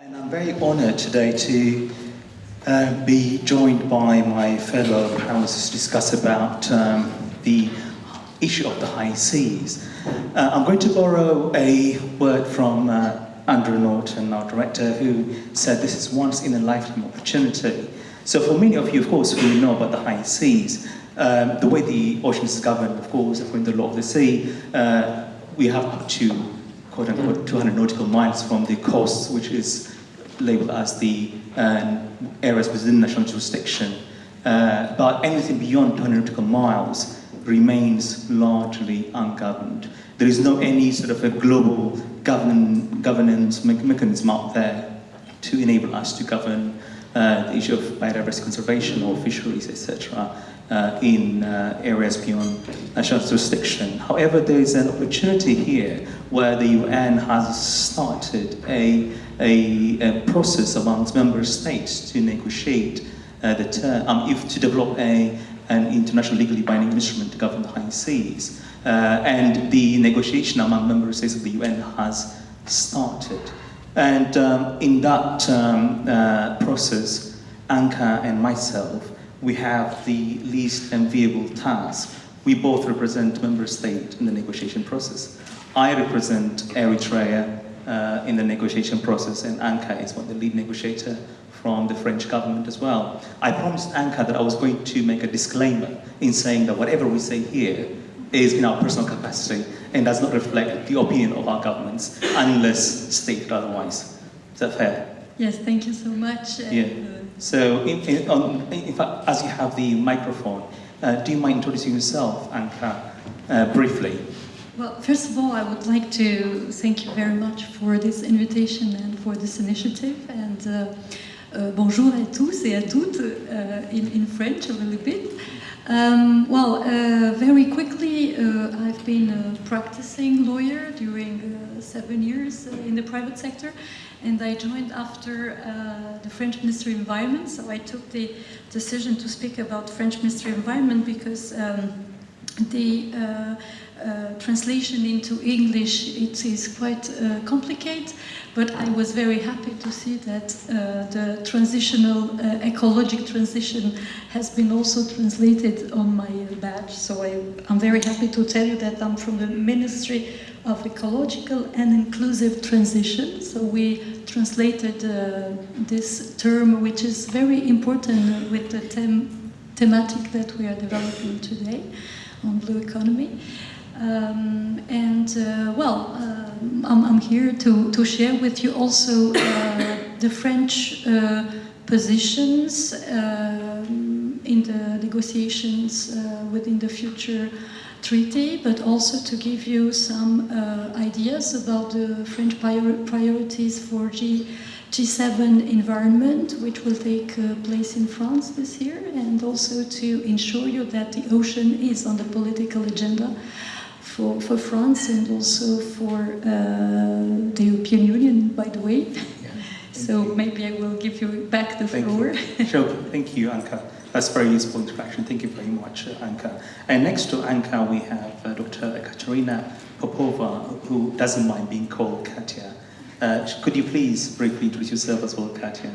And I'm very honored today to uh, be joined by my fellow panelists to discuss about um, the issue of the high seas. Uh, I'm going to borrow a word from uh, Andrew Norton, our director, who said this is once in a lifetime opportunity. So for many of you, of course, who know about the high seas, um, the way the ocean is governed, of course, according to the law of the sea, uh, we have up to quote unquote 200 nautical miles from the coast, which is labeled as the uh, areas within national jurisdiction. Uh, but anything beyond 200 nautical miles remains largely ungoverned. There is no any sort of a global govern governance me mechanism out there to enable us to govern uh, the issue of biodiversity conservation or fisheries, etc uh, in uh, areas beyond national jurisdiction. However, there is an opportunity here where the UN has started a, a, a process amongst member states to negotiate uh, the term, um, if to develop a, an international legally binding instrument to govern the high seas. Uh, and the negotiation among member states of the UN has started. And um, in that um, uh, process, Anka and myself we have the least enviable task. We both represent member state in the negotiation process. I represent Eritrea uh, in the negotiation process and Anka is one of the lead negotiator from the French government as well. I promised Anka that I was going to make a disclaimer in saying that whatever we say here is in our personal capacity and does not reflect the opinion of our governments unless stated otherwise. Is that fair? Yes, thank you so much. Yeah. So, in, in, on, in, fact, as you have the microphone, uh, do you mind introducing yourself, Anka, uh, briefly? Well, first of all, I would like to thank you very much for this invitation and for this initiative. And uh, uh bonjour à tous et à toutes uh, in, in French a little bit. Um, well, uh, very quickly, I've been a practicing lawyer during seven years in the private sector and I joined after uh, the French Ministry of Environment, so I took the decision to speak about French Ministry of Environment because um, the uh, uh, translation into English it is quite uh, complicated, but I was very happy to see that uh, the transitional uh, ecologic transition has been also translated on my badge. So I, I'm very happy to tell you that I'm from the Ministry of ecological and inclusive transition. So we translated uh, this term, which is very important with the them thematic that we are developing today on blue economy. Um, and uh, well, uh, I'm, I'm, here to, to share with you also uh, the French uh, positions um, in the negotiations uh, within the future treaty, but also to give you some uh, ideas about the French prior priorities for G G7 environment, which will take uh, place in France this year, and also to ensure you that the ocean is on the political agenda for, for France and also for uh, the European Union, by the way. Yeah, so you. maybe I will give you back the thank floor. You. Sure, thank you, Anka. That's very useful introduction. Thank you very much, uh, Anka. And next to Anka, we have uh, Dr. Ekaterina Popova, who doesn't mind being called Katya. Uh, could you please briefly introduce yourself as well, Katya?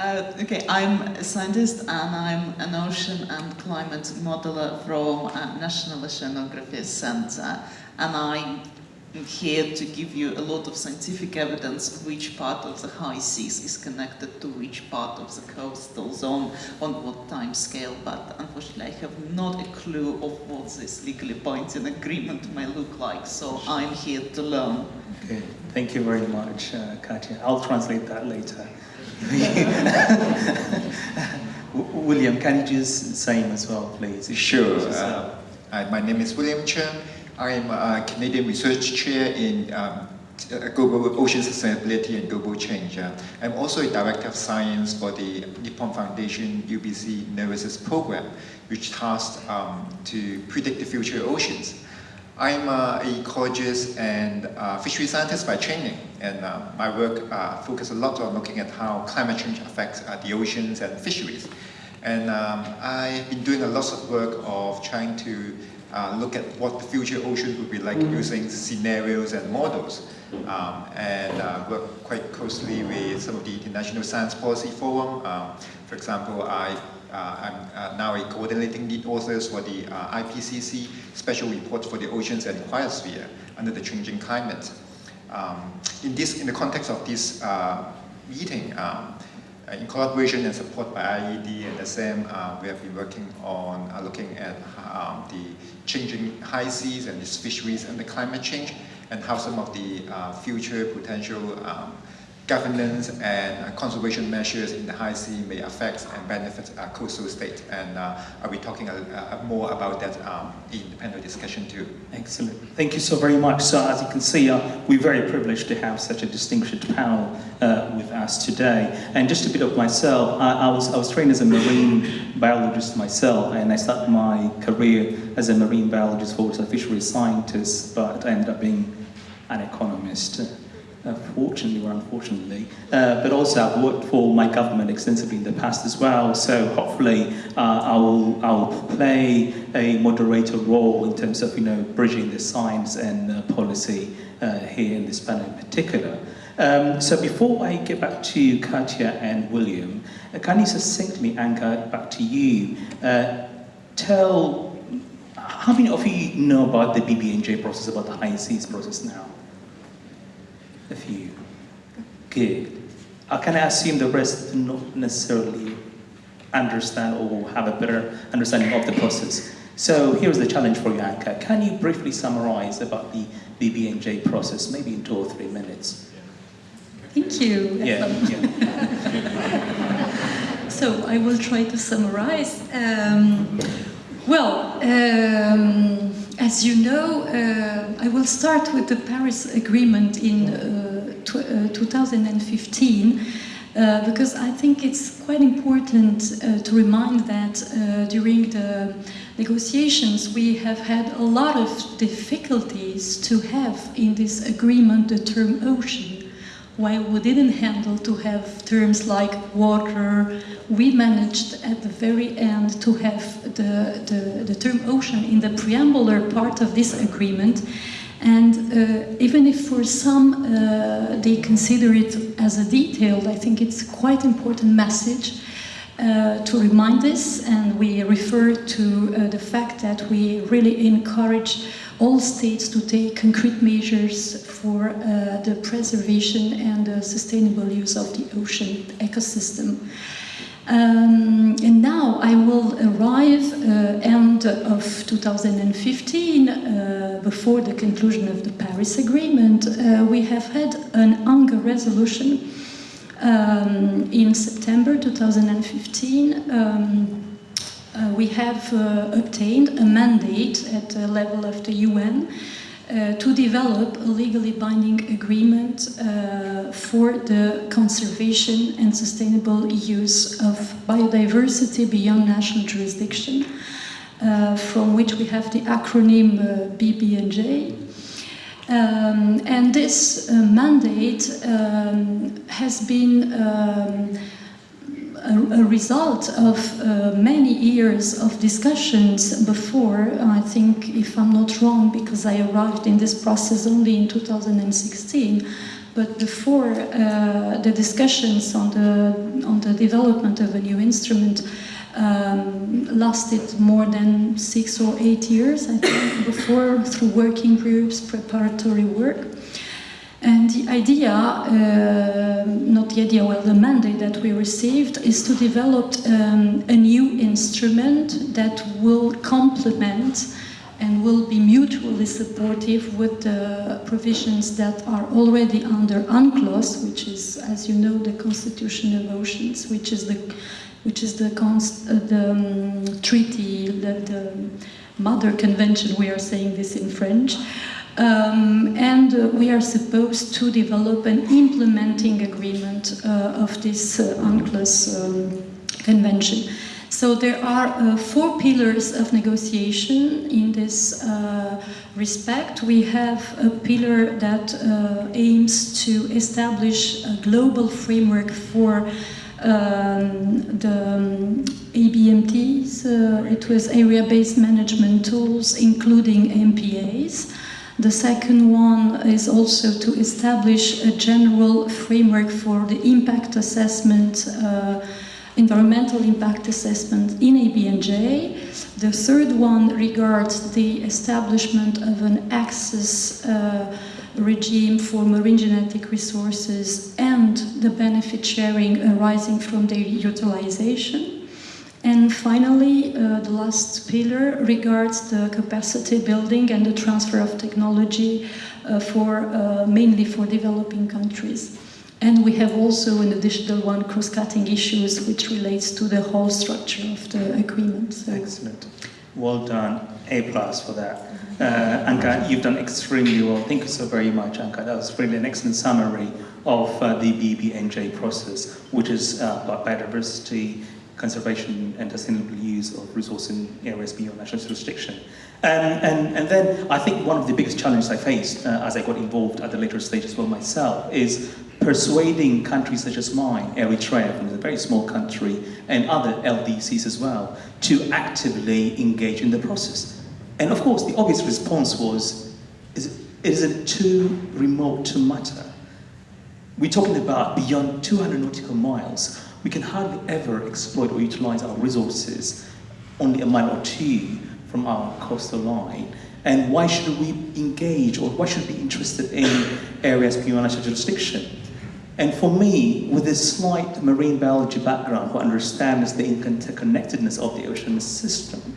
Uh, okay, I'm a scientist and I'm an ocean and climate modeler from uh, National Oceanography Center and I'm here to give you a lot of scientific evidence which part of the high seas is connected to which part of the coastal zone on what time scale, but unfortunately I have not a clue of what this legally binding agreement may look like, so I'm here to learn. Okay, thank you very much, uh, Katya. I'll translate that later. William, can you just say as well, please? Sure. Uh, my name is William Cheung. I'm a Canadian Research Chair in um, uh, Global Ocean Sustainability and Global Change. Uh, I'm also a Director of Science for the Nippon Foundation UBC Nereus program, which tasked um, to predict the future oceans. I'm uh, an ecologist and uh, fishery scientist by training, and uh, my work uh, focuses a lot on looking at how climate change affects uh, the oceans and fisheries. And um, I've been doing a lot of work of trying to uh, look at what the future ocean would be like using scenarios and models. Um, and uh, work quite closely with some of the International Science Policy Forum. Um, for example, I, I'm uh, now a coordinating lead author for the uh, IPCC Special Report for the Oceans and Cryosphere under the changing climate. Um, in, this, in the context of this uh, meeting, um, uh, in collaboration and support by IIED and SM, uh, we have been working on uh, looking at um, the changing high seas and its fisheries and the climate change and how some of the uh, future potential um, governance and uh, conservation measures in the high sea may affect and benefit our coastal state. And uh, I'll be talking a, a, more about that um, in the panel discussion too. Excellent. Thank you so very much. So as you can see, uh, we're very privileged to have such a distinguished panel uh, with us today. And just a bit of myself, I, I, was, I was trained as a marine biologist myself, and I started my career as a marine biologist, a fisheries scientist, but I ended up being an economist. Uh, fortunately or unfortunately, uh, but also I've worked for my government extensively in the past as well. So hopefully, uh, I will I will play a moderator role in terms of you know bridging the science and policy uh, here in this panel in particular. Um, so before I get back to Katya and William, uh, can you succinctly, Anka, back to you, tell how many of you know about the BBNJ process, about the high seas process now? A few. Good. I can assume the rest do not necessarily understand or have a better understanding of the process. So here's the challenge for you, Anka. Can you briefly summarize about the BBNJ process, maybe in two or three minutes? Thank you. Yeah. yeah. so I will try to summarize. Um, well, um, as you know, uh, I will start with the Paris Agreement in uh, uh 2015 uh, because I think it's quite important uh, to remind that uh, during the negotiations we have had a lot of difficulties to have in this agreement the term ocean while we didn't handle to have terms like water, we managed at the very end to have the, the, the term ocean in the preambular part of this agreement. And uh, even if for some uh, they consider it as a detailed, I think it's quite important message uh, to remind this. And we refer to uh, the fact that we really encourage all states to take concrete measures for uh, the preservation and the sustainable use of the ocean ecosystem. Um, and now I will arrive uh, end of 2015, uh, before the conclusion of the Paris Agreement. Uh, we have had an UNGA resolution um, in September 2015 um, uh, we have uh, obtained a mandate at the level of the UN uh, to develop a legally binding agreement uh, for the conservation and sustainable use of biodiversity beyond national jurisdiction, uh, from which we have the acronym uh, BBNJ. Um, and this mandate um, has been um, a, a result of uh, many years of discussions before, I think, if I'm not wrong, because I arrived in this process only in 2016, but before uh, the discussions on the, on the development of a new instrument um, lasted more than six or eight years, I think, before through working groups, preparatory work. And the idea, uh, not the idea, well, the mandate that we received is to develop um, a new instrument that will complement and will be mutually supportive with the provisions that are already under UNCLOS, which is, as you know, the Constitution of Oceans, which is the, which is the, const, uh, the um, treaty, the, the mother convention, we are saying this in French, um, and uh, we are supposed to develop an implementing agreement uh, of this uh, UNCLOS um, convention. So there are uh, four pillars of negotiation in this uh, respect. We have a pillar that uh, aims to establish a global framework for Um, the um, ABMTs, uh, it was area-based management tools, including MPAs. The second one is also to establish a general framework for the impact assessment, uh, environmental impact assessment in ABNJ. The third one regards the establishment of an access uh, regime for marine genetic resources and the benefit sharing arising from their utilization. And finally, uh, the last pillar regards the capacity building and the transfer of technology uh, for uh, mainly for developing countries. And we have also an additional one cross-cutting issues which relates to the whole structure of the agreement. So. Excellent. Well done. A plus for that. Uh, Anka, you've done extremely well. Thank you so very much, Anka. That was really an excellent summary of uh, the BBNJ process, which is uh, about biodiversity, conservation and sustainable use of resources in areas beyond national jurisdiction. Um, and, and then I think one of the biggest challenges I faced uh, as I got involved at the later stage as well myself is persuading countries such as mine, Eritrea, from a very small country, and other LDCs as well, to actively engage in the process. And of course, the obvious response was, is, is it too remote to matter? We're talking about beyond 200 nautical miles. We can hardly ever exploit or utilize our resources only a mile or two from our coastal line. And why should we engage or why should we be interested in areas beyond national jurisdiction? And for me, with this slight marine biology background who understands the interconnectedness of the ocean system,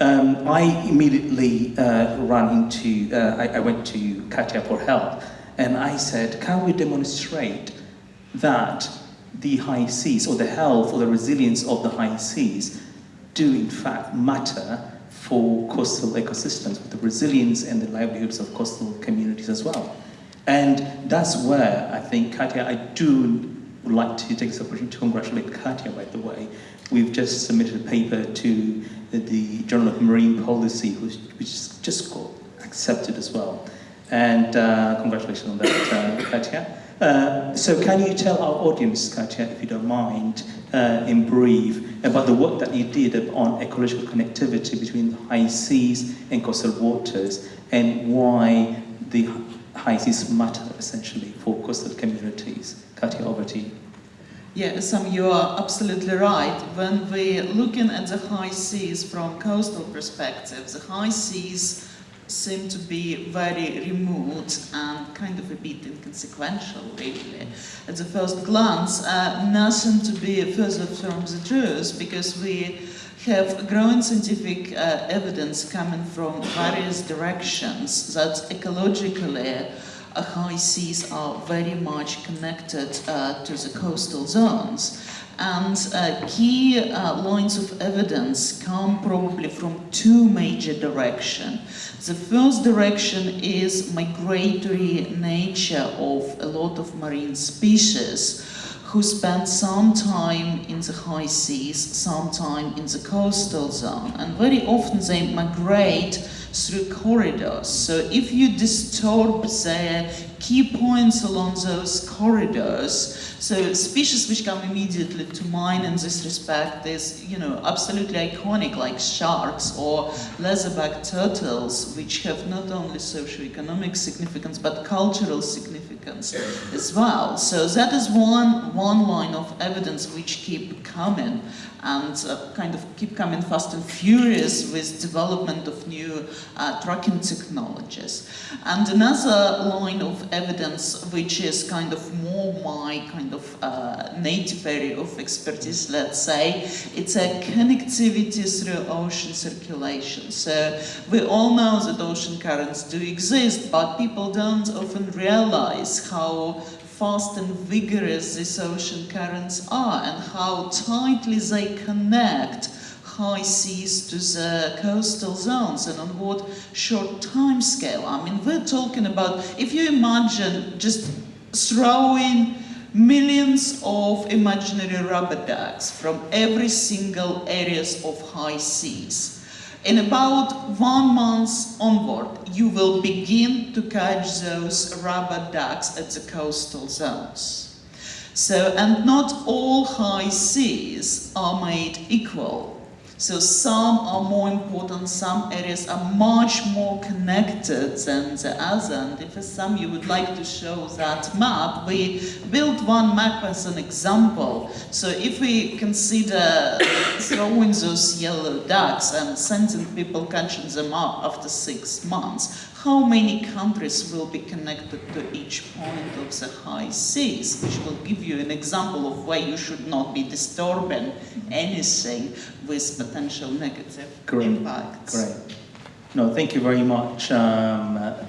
um, I immediately uh, ran into, uh, I, I, went to Katia for help, and I said, can we demonstrate that the high seas, or the health or the resilience of the high seas, do in fact matter for coastal ecosystems, the resilience and the livelihoods of coastal communities as well. And that's where I think, Katia, I do would like to take this opportunity to congratulate Katia, by the way. We've just submitted a paper to the Journal of Marine Policy, which, which just got accepted as well. And uh, congratulations on that, uh, Katia. Uh, so can you tell our audience, Katia, if you don't mind, uh, in brief, about the work that you did on ecological connectivity between the high seas and coastal waters, and why the high seas matter, essentially, for coastal communities? Katia, over to you. Yeah, Sam, you are absolutely right. When we're looking at the high seas from coastal perspective, the high seas seem to be very remote and kind of a bit inconsequential, really. At the first glance, uh, nothing to be further from the truth, because we have growing scientific uh, evidence coming from various directions that ecologically high seas are very much connected uh, to the coastal zones. And uh, key uh, lines of evidence come probably from two major directions. The first direction is migratory nature of a lot of marine species who spend some time in the high seas, some time in the coastal zone. And very often they migrate through corridors. So if you disturb the key points along those corridors, so species which come immediately to mind in this respect is, you know, absolutely iconic like sharks or leatherback turtles, which have not only socio-economic significance but cultural significance as well. So that is one, one line of evidence which keep coming and uh, kind of keep coming fast and furious with development of new uh, tracking technologies. And another line of evidence, which is kind of more my kind of uh, native area of expertise, let's say, it's a connectivity through ocean circulation. So we all know that ocean currents do exist, but people don't often realize how fast and vigorous these ocean currents are and how tightly they connect high seas to the coastal zones and on what short time scale. I mean, we're talking about, if you imagine just throwing millions of imaginary rubber ducks from every single areas of high seas, in about one month onward, you will begin to catch those rubber ducks at the coastal zones. So, and not all high seas are made equal. So some are more important, some areas are much more connected than the other. And if some you would like to show that map, we built one map as an example. So if we consider throwing those yellow ducks and sending people catching them up after six months, how many countries will be connected to each point of the high seas, which will give you an example of why you should not be disturbing anything with potential negative Great, impacts. Great. No, thank you very much, um, uh,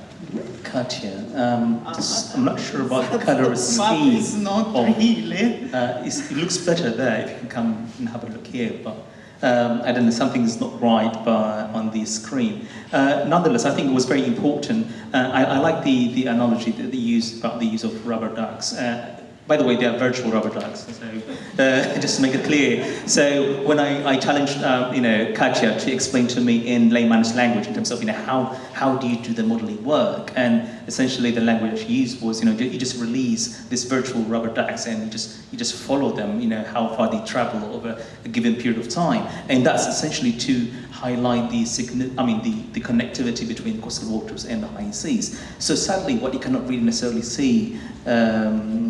Katya. Um, just- I'm not sure about the color Map scheme. is not of- really. Uh, it's, it looks better there if you can come and have a look here, but um, I don't know, something is not right by, on the screen. Uh, nonetheless, I think it was very important. Uh, I, I like the, the analogy that they use about the use of rubber ducks. Uh, by the way, they are virtual rubber ducks, so uh, just to make it clear. So when I, I challenged, uh, you know, Katya to explain to me in layman's language in terms of, you know, how, how do you do the modeling work? And essentially the language she used was, you know, you just release this virtual rubber ducks and you just, you just follow them, you know, how far they travel over a given period of time. And that's essentially to highlight the, I mean, the, the connectivity between coastal waters and the high seas. So sadly, what you cannot really necessarily see um,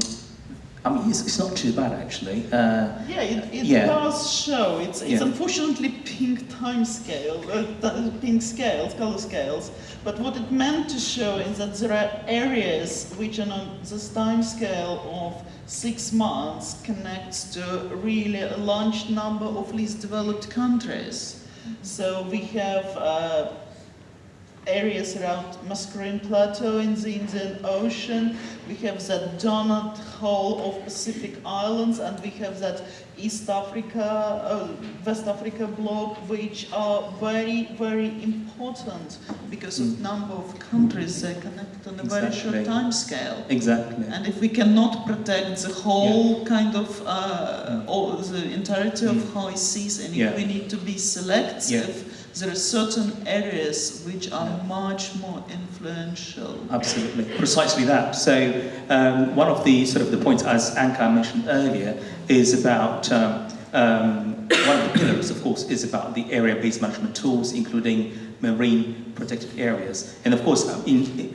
I mean, it's, it's not too bad actually. Uh, Yeah, it, it Yeah. does show. It's, it's Yeah. unfortunately pink time scale, uh, pink scales, color scales. But what it meant to show is that there are areas which on a- this time scale of six months connects to really a large number of least developed countries. So we have uh, areas around Mascarene Plateau in the Indian Ocean. We have that donut hole of Pacific Islands, and we have that East Africa, uh, West Africa block, which are very, very important because of Mm. number of countries they connect on a very short Exactly. time scale. exactly. And if we cannot protect the whole kind of, uh, or the entirety of Mm. high seas, and Yeah. if we need to be selective, there are certain areas which are much more influential. Absolutely, precisely that. So um, one of the sort of the points, as Anka mentioned earlier, is about um, um, one of the pillars, of course, is about the area-based management tools, including marine protected areas, and of course, um, in,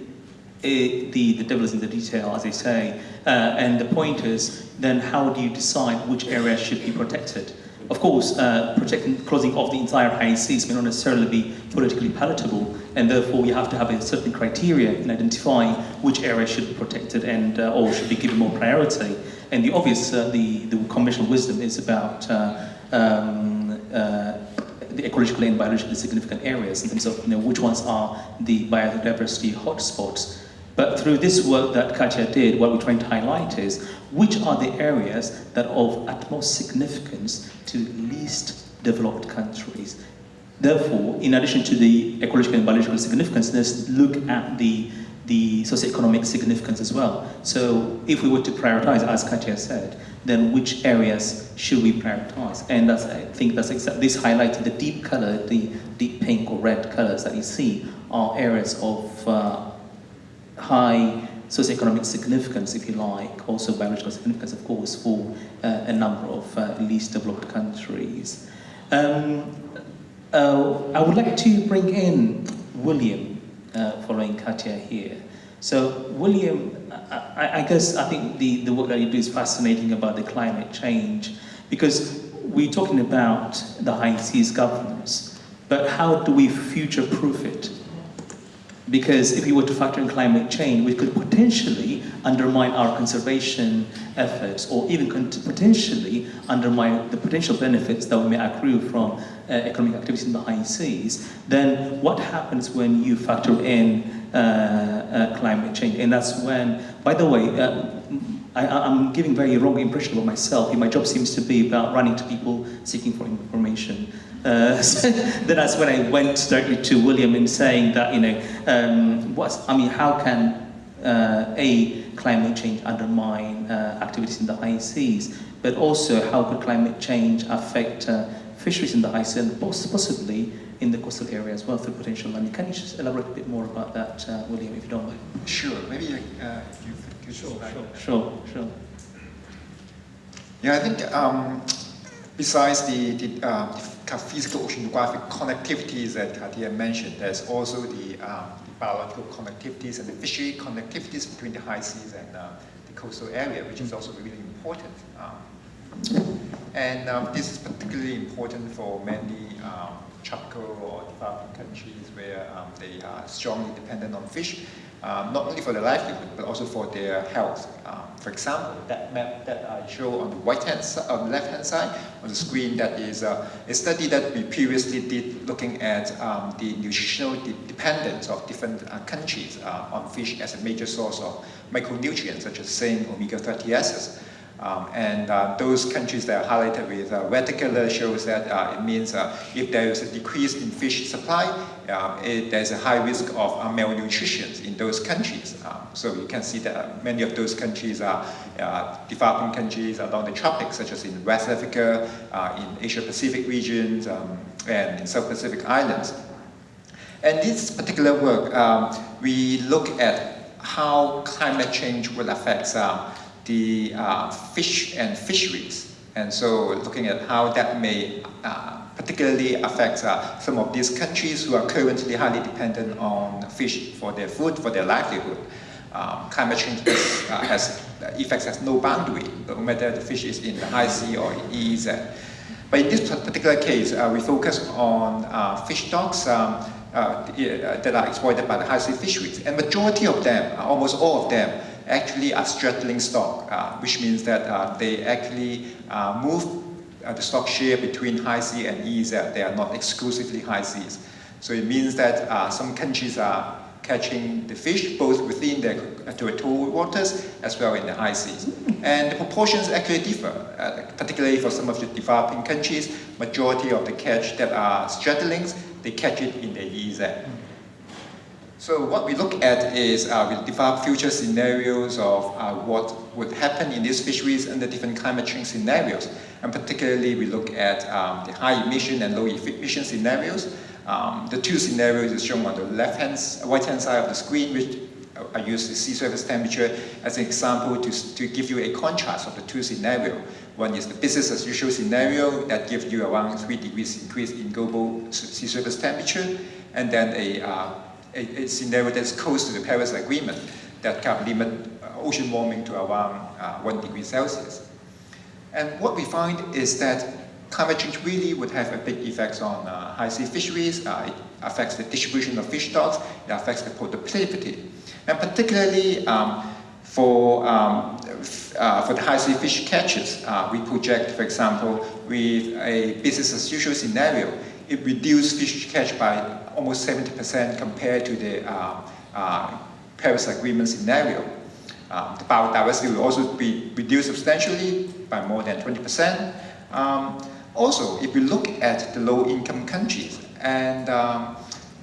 i the the devil is in the detail, as they say. Uh, and the point is, then how do you decide which areas should be protected? Of course, uh, protecting, closing off the entire high seas may not necessarily be politically palatable, and therefore you have to have a certain criteria in identifying which areas should be protected and uh, or should be given more priority. And the obvious, uh, the, the conventional wisdom is about uh, um, uh, the ecologically and biologically significant areas in terms of you know, which ones are the biodiversity hotspots. But through this work that Katya did, what we're trying to highlight is which are the areas that are of utmost significance to least developed countries. Therefore, in addition to the ecological and biological significance, let's look at the, the socioeconomic significance as well. So if we were to prioritize, as Katya said, then which areas should we prioritize? And that's, I think that's exactly, this highlighted the deep color, the deep pink or red colors that you see are areas of uh, high socioeconomic significance, if you like, also biological significance, of course, for uh, a number of uh, least developed countries. Um, uh, I would like to bring in William, uh, following Katya here. So, William, I, I guess I think the, the work that you do is fascinating about the climate change because we're talking about the high seas governance, but how do we future proof it? Because if we were to factor in climate change, we could potentially undermine our conservation efforts or even potentially undermine the potential benefits that we may accrue from uh, economic activities in the high seas. Then what happens when you factor in uh, uh, climate change? And that's when, by the way, uh, I, I'm giving very wrong impression about myself. My job seems to be about running to people seeking for information. Uh, so then that's when I went directly to William in saying that, you know, um, what's, I mean, how can uh, A, climate change undermine uh, activities in the high seas, but also how could climate change affect uh, fisheries in the high seas and possibly in the coastal area as well through potential landing. Can you just elaborate a bit more about that, uh, William, if you don't mind? Sure, maybe uh, you, you Sure, slide. sure, sure. Yeah, I think um, besides the, the, uh, the physical oceanographic connectivities that Katia mentioned, there's also the, um, the, biological connectivities and the fishery connectivities between the high seas and uh, the coastal area, which is also really important. Um, and um, this is particularly important for many um, tropical or developing countries where um, they are strongly dependent on fish um, not only for their livelihood, but also for their health. Um, for example, that map that I show on the right hand on the left hand side on the screen, that is uh, a study that we previously did looking at um, the nutritional de dependence of different uh, countries uh, on fish as a major source of micronutrients such as zinc, omega fatty acids. Um, and uh, those countries that are highlighted with uh, red color shows that uh, it means uh, if there is a decrease in fish supply, it, there's a high risk of uh, malnutrition in those countries. Um, so you can see that many of those countries are developing countries along the tropics, such as in West Africa, in Asia Pacific regions, um, and in South Pacific Islands. And this particular work, um, we look at how climate change will affect the uh, fish and fisheries. And so looking at how that may uh, particularly affects uh, some of these countries who are currently highly dependent on fish for their food, for their livelihood. Um, climate change has, uh, has effects has no boundary, no matter the fish is in the high sea or in EEZ. But in this particular case, uh, we focus on uh, fish stocks um, that are exploited by the high sea fisheries. And majority of them, almost all of them, actually are straddling stock, uh, which means that uh, they actually uh, move uh, the stock share between high sea and EEZ. They are not exclusively high seas. So it means that uh, some countries are catching the fish both within their territorial waters as well in the high seas. And the proportions actually differ, uh, particularly for some of the developing countries, majority of the catch that are straddling, they catch it in the EEZ. So what we look at is uh, we develop future scenarios of uh, what would happen in these fisheries under different climate change scenarios. And particularly we look at um, the high emission and low emission scenarios. Um, the two scenarios is shown on the left hand, right hand side of the screen, which I use the sea surface temperature as an example to, to give you a contrast of the two scenarios. One is the business as usual scenario that gives you around 3 degrees increase in global sea surface temperature, and then a uh, a, a scenario that's close to the Paris Agreement that can limit uh, ocean warming to around uh, 1 degree Celsius. And what we find is that climate change really would have a big effect on uh, high sea fisheries. Uh, it affects the distribution of fish stocks. It affects the productivity. And particularly um, for, um, uh, for the high sea fish catches, uh, we project, for example, with a business as usual scenario, it reduced fish catch by almost 70% compared to the uh, uh, Paris Agreement scenario. Um, the biodiversity will also be reduced substantially by more than 20%. Um, also, if we look at the low-income countries, and um,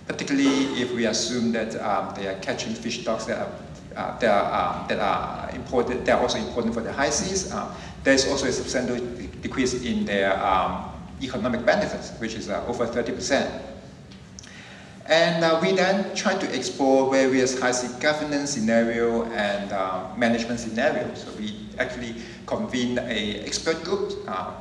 particularly if we assume that um, they are catching fish stocks that are, uh, that, are, um, that are important, they are also important for the high seas, uh, there's also a substantial decrease in their um, economic benefits, which is uh, over 30%. And uh, we then try to explore various high sea governance scenario and uh, management scenarios. So we actually convened a expert group. Uh,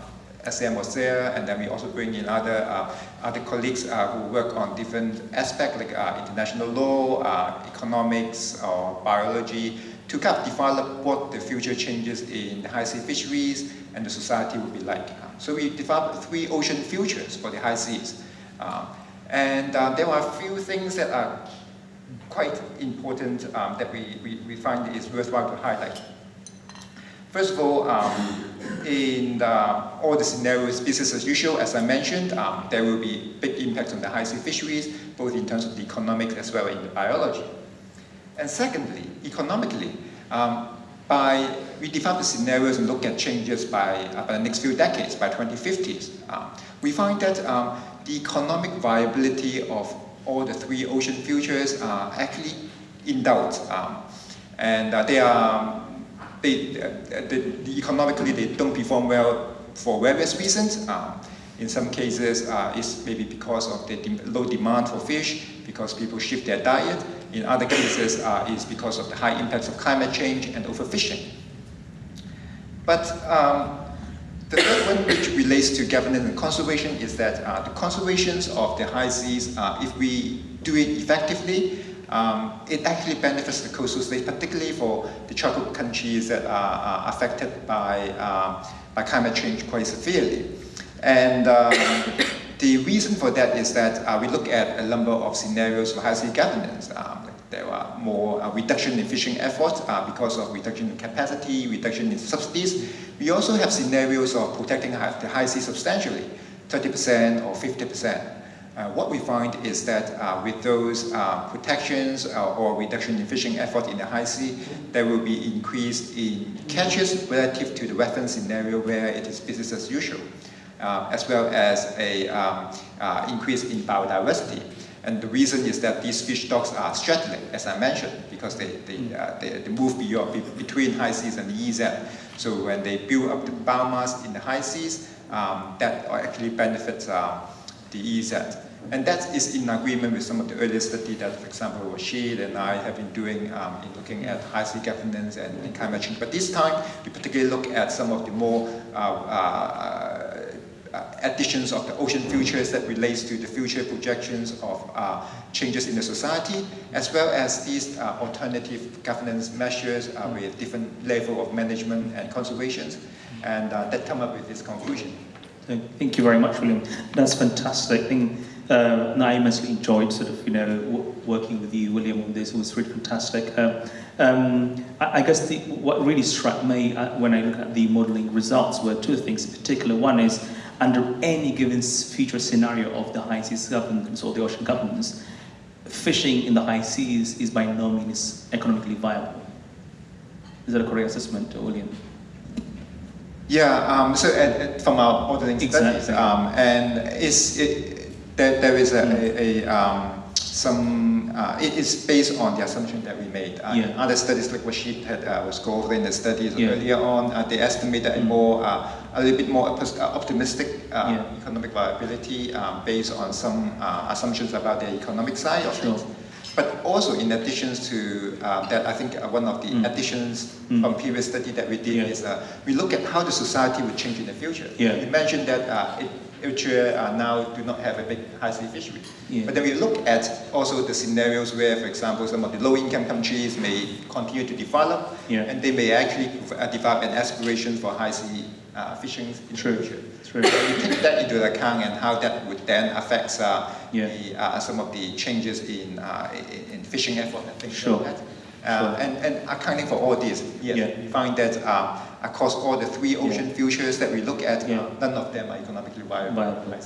SM was there, and then we also bring in other uh, other colleagues uh, who work on different aspects like uh, international law, economics, or biology, to kind of develop what the future changes in the high sea fisheries and the society will be like. So we developed three ocean futures for the high seas. And uh, there are a few things that are quite important um, that we, we, we, find is worthwhile to highlight. First of all, um, in the, all the scenarios, business as usual, as I mentioned, um, there will be big impacts on the high sea fisheries, both in terms of the economics as well as in the biology. And secondly, economically, um, by we develop the scenarios and look at changes by, uh, by the next few decades, by 2050s, um, we find that um, the economic viability of all the three ocean futures are actually in doubt. Um, and uh, they are, they, uh, the, the economically they don't perform well for various reasons. Um, in some cases, uh, it's maybe because of the de low demand for fish, because people shift their diet. In other cases, uh, it's because of the high impacts of climate change and overfishing. But um, The third one, which relates to governance and conservation, is that uh, the conservations of the high seas, uh, if we do it effectively, um, it actually benefits the coastal states, particularly for the tropical countries that are, are affected by, um, by climate change quite severely. And um, the reason for that is that uh, we look at a number of scenarios for high sea governance. Um, there are more uh, reduction in fishing efforts uh, because of reduction in capacity, reduction in subsidies. We also have scenarios of protecting the high sea substantially, 30% or 50%. Uh, what we find is that uh, with those uh, protections uh, or reduction in fishing effort in the high sea, there will be increase in catches relative to the reference scenario where it is business as usual, uh, as well as a um, uh, increase in biodiversity. And the reason is that these fish stocks are straddling, as I mentioned, because they, they, they, they, move beyond, between high seas and the EEZ. So when they build up the biomass in the high seas, um, that actually benefits um, the EEZ. And that is in agreement with some of the earlier study that, for example, Rashid and I have been doing um, in looking at high sea governance and, and, climate change. But this time, we particularly look at some of the more uh, uh, additions of the ocean futures that relates to the future projections of uh, changes in the society, as well as these uh, alternative governance measures uh, with different level of management and conservation, and uh, that come up with this conclusion. Thank you very much, William. That's fantastic. I think uh, I immensely enjoyed sort of, you know, working with you, William, on this. It was really fantastic. Uh, um, I, I, guess the, what really struck me uh, when I look at the modeling results were two things in particular. One is, under any given future scenario of the high seas governance or the ocean governance, fishing in the high seas is by no means economically viable. Is that a correct assessment, William? Yeah, um, so at, at, from our modeling exactly. studies, um, and it's, it, there, there is a, mm. a, a um, some, uh, it is based on the assumption that we made. Uh, yeah. Other studies like Rashid had, uh, was go over in the studies yeah. earlier on, uh, they estimated mm. a more, uh, a little bit more uh, optimistic yeah. economic viability um, based on some assumptions about the economic side of sure. things. But also in addition to uh, that, I think uh, one of the mm. additions mm. from previous study that we did yeah. is uh, we look at how the society would change in the future. Yeah. You mentioned that uh, it, Eritrea now do not have a big high sea fishery. Yeah. But then we look at also the scenarios where, for example, some of the low-income countries may continue to develop, yeah. and they may actually uh, develop an aspiration for high sea uh, fishing in True. True. So you take that into account and how that would then affect uh, yeah. the, uh, some of the changes in, uh, in, in, fishing effort and things sure. like that. Uh, sure. and, and accounting for all this, yes, yeah. we find that uh, across all the three ocean yeah. futures that we look at, yeah. none of them are economically viable. viable.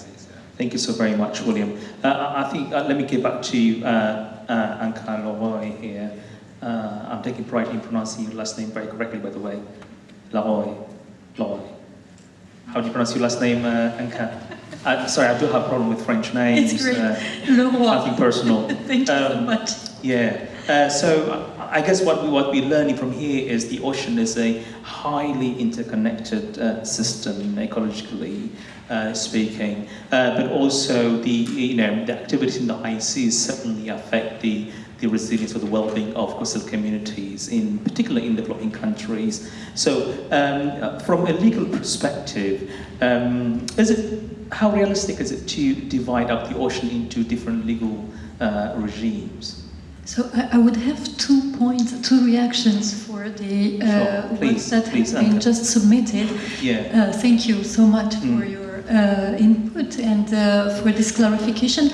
Thank you so very much, William. I think, let me get back to uh, Anka Loroy here. I'm taking pride in pronouncing your last name very correctly, by the way. Loroy. Loroy. How do you pronounce your last name, uh, Anka? Uh, sorry, I do have a problem with French names. It's great. Uh. Nothing personal. Thank you um, so much. Yeah. Uh, so I guess what we what we're learning from here is the ocean is a highly interconnected uh, system ecologically uh, speaking, uh, but also the you know the activities in the seas certainly affect the the resilience or the well-being of coastal communities, in particular in developing countries. So, um, from a legal perspective, um, is it how realistic is it to divide up the ocean into different legal uh, regimes? So I, I, would have two points, two reactions for the uh, sure. please, that please, have been just submitted. Yeah. Uh, thank you so much mm. for your uh, input and uh, for this clarification.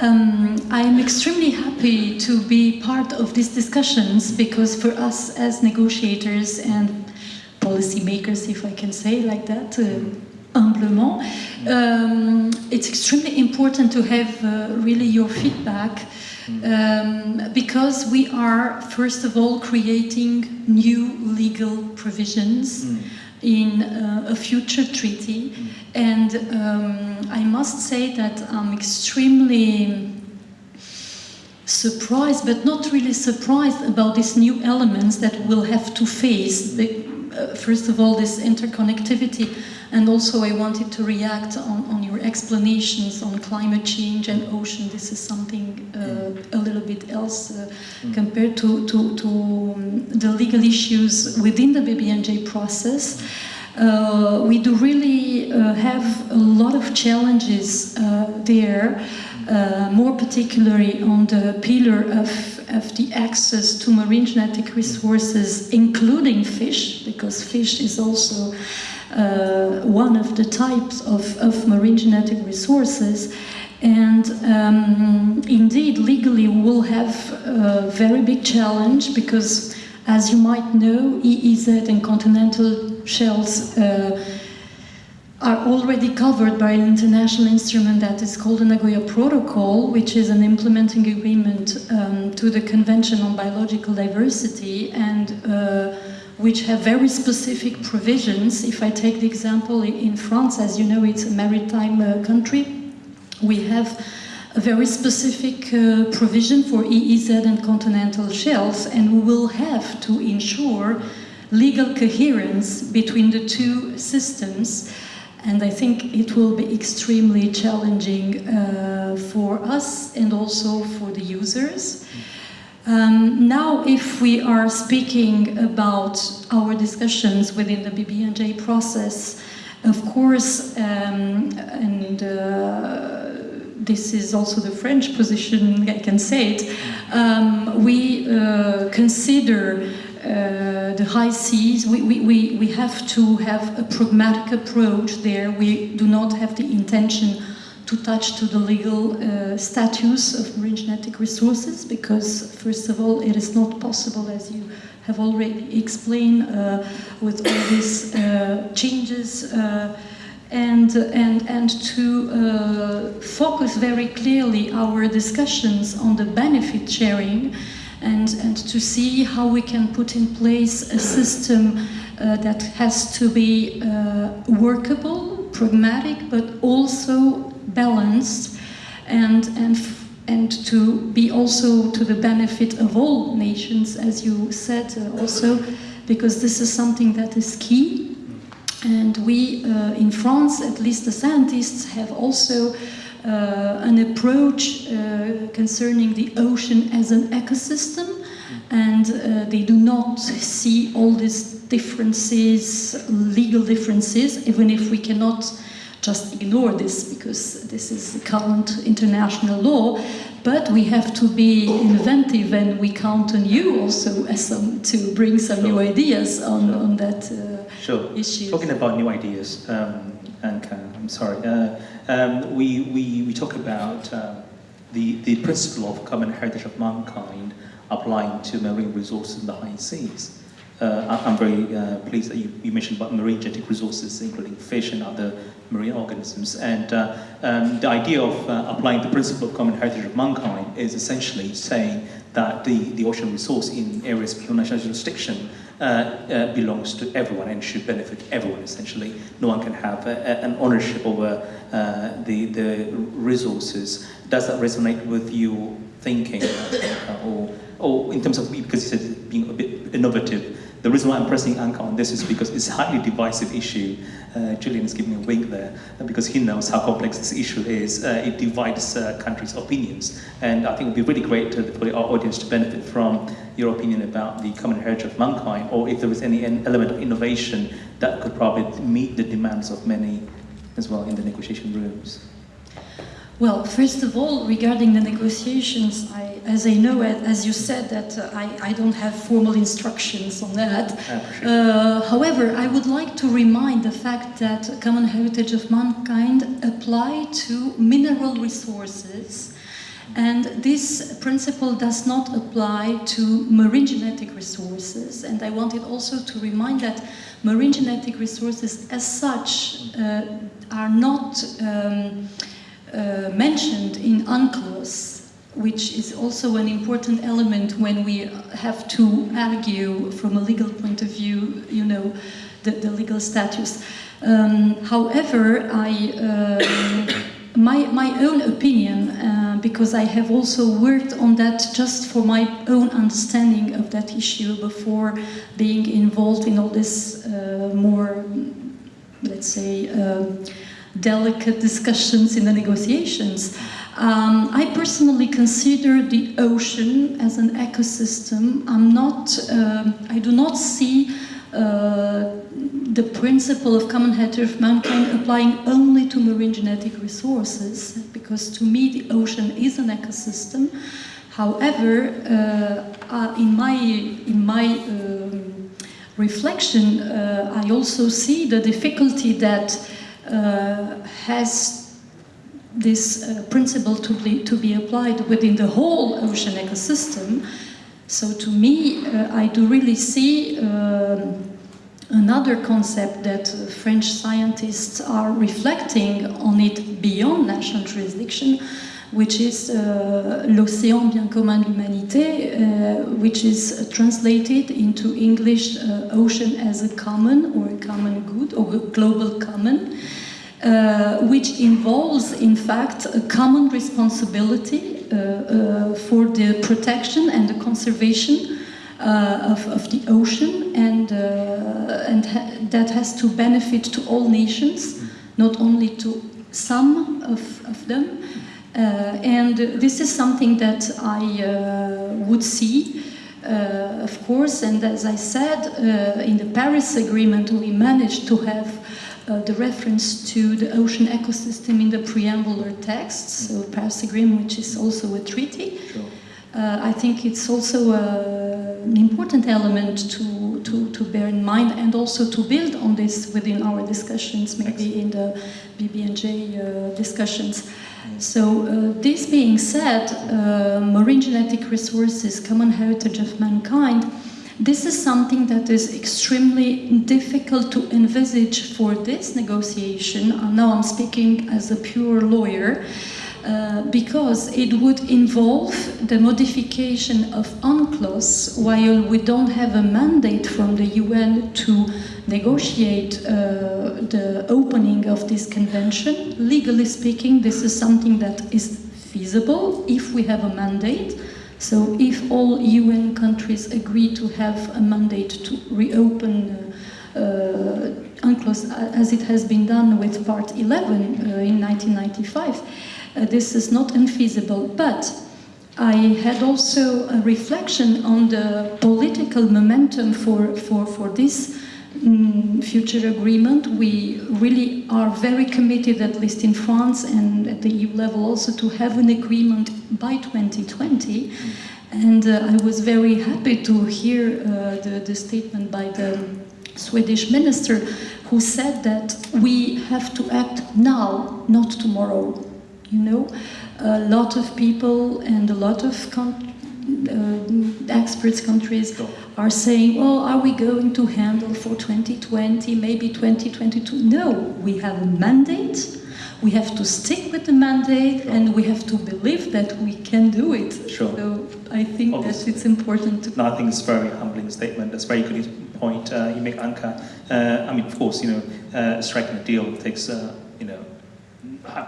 Um, I'm extremely happy to be part of these discussions because for us as negotiators and policymakers, if I can say like that, uh, humblement, um, it's extremely important to have uh, really your feedback um, because we are, first of all, creating new legal provisions. Mm in uh, a future treaty. And um, I must say that I'm extremely surprised, but not really surprised about these new elements that we'll have to face. Uh, first of all, this interconnectivity and also I wanted to react on, on your explanations on climate change and ocean. This is something uh, mm. a little bit else uh, mm. compared to, to, to um, the legal issues within the BBNJ process. Uh, we do really uh, have a lot of challenges uh, there, uh, more particularly on the pillar of, of the access to marine genetic resources, including fish, because fish is also uh, one of the types of, of marine genetic resources. And um, indeed, legally, we will have a very big challenge because, as you might know, EEZ and continental shelves uh, are already covered by an international instrument that is called the Nagoya Protocol, which is an implementing agreement um, to the Convention on Biological Diversity and uh, which have very specific provisions. If I take the example in France, as you know, it's a maritime uh, country we have a very specific uh, provision for EEZ and continental shelves, and we will have to ensure legal coherence between the two systems. And I think it will be extremely challenging uh, for us and also for the users. Um, now, if we are speaking about our discussions within the BBNJ process, of course, um, and uh, this is also the French position, I can say it, um, we uh, consider uh, the high seas, we, we, we, we have to have a pragmatic approach there. We do not have the intention to touch to the legal uh, status of marine genetic resources because, first of all, it is not possible, as you have already explained, uh, with all these uh, changes uh, and, and, and to uh, focus very clearly our discussions on the benefit sharing and, and to see how we can put in place a system uh, that has to be uh, workable, pragmatic, but also balanced and, and, and to be also to the benefit of all nations, as you said uh, also, because this is something that is key. And we, uh, in France, at least the scientists, have also uh, an approach uh, concerning the ocean as an ecosystem, and uh, they do not see all these differences, legal differences, even if we cannot just ignore this because this is the current international law. But we have to be inventive, and we count on you also as some, to bring some new ideas on, on that. Uh, Sure. issues. Talking about new ideas, um, Anka, I'm sorry. Uh, um, we, we, we talk about um, the, the principle of common heritage of mankind applying to marine resources in the high seas. Uh, I'm very uh, pleased that you, you mentioned about marine genetic resources, including fish and other marine organisms. And uh, um, the idea of uh, applying the principle of common heritage of mankind is essentially saying that the, the ocean resource in areas beyond national jurisdiction uh, uh, belongs to everyone and should benefit everyone essentially. No one can have a, a- an ownership over uh, the, the resources. Does that resonate with your thinking? uh, or, or in terms of, because you said being a bit innovative, the reason why I'm pressing Anka on this is because it's a highly divisive issue. Uh, is giving me a wink there uh, because he knows how complex this issue is. Uh, it divides uh, countries' opinions. And I think it would be really great to, for our audience to benefit from your opinion about the common heritage of mankind or if there is any element of innovation that could probably meet the demands of many as well in the negotiation rooms. Well, first of all, regarding the negotiations, I, as I know, as you said, that uh, I, I don't have formal instructions on that. Uh, however, I would like to remind the fact that common heritage of mankind apply to mineral resources, and this principle does not apply to marine genetic resources. And I wanted also to remind that marine genetic resources, as such, uh, are not. Um, uh, mentioned in UNCLOS, which is also an important element when we have to argue from a legal point of view, you know, the, the legal status. Um, however, I, um, my, my own opinion, uh, because I have also worked on that just for my own understanding of that issue before being involved in all this uh, more, let's say, um, delicate discussions in the negotiations. Um, I personally consider the ocean as an ecosystem. I'm not, um I do not see uh, the principle of common heritage of mankind applying only to marine genetic resources, because to me the ocean is an ecosystem. However, uh, uh, in my in my um, reflection, uh, I also see the difficulty that has this uh, principle to be, to be applied within the whole ocean ecosystem. So to me, uh, I do really see um, another concept that uh, French scientists are reflecting on it beyond national jurisdiction, which is uh, l'océan bien commun de l'humanité, uh, which is translated into English uh, ocean as a common or a common good or a global common. Uh, which involves, in fact, a common responsibility uh, uh, for the protection and the conservation of, of the ocean, and, and ha that has to benefit to all nations, not only to some of, of them. Uh, and this is something that I uh, would see. Uh, of course, and as I said, uh, in the Paris Agreement, we managed to have uh, the reference to the ocean ecosystem in the preamble or text, so Paris Agreement, which is also a treaty. Sure. Uh, I think it's also uh, an important element to, to, to bear in mind and also to build on this within our discussions, maybe in the BBNJ uh, discussions. So uh, this being said, uh, marine genetic resources, common heritage of mankind, this is something that is extremely difficult to envisage for this negotiation. Now I'm speaking as a pure lawyer. Uh, because it would involve the modification of UNCLOS while we don't have a mandate from the UN to negotiate uh, the opening of this convention. Legally speaking, this is something that is feasible if we have a mandate. So if all UN countries agree to have a mandate to reopen uh, uh, UNCLOS as it has been done with Part 11 uh, in 1995, uh, this is not infeasible, But I had also a reflection on the political momentum for, for, for this mm, future agreement. We really are very committed, at least in France and at the EU level also, to have an agreement by 2020. And uh, I was very happy to hear uh, the, the statement by the Swedish minister who said that we have to act now, not tomorrow. You know, a lot of people and a lot of con- uh, experts countries are saying, well, are we going to handle for 2020, maybe 2022? No, we have a mandate. We have to stick with the mandate Sure. and we have to believe that we can do it. Sure. So I think Obviously. that it's important to No, I think it's a very humbling statement. That's a very good point uh, you make, Anka. Uh, I mean, of course, you know, uh, striking a deal takes, uh, you know,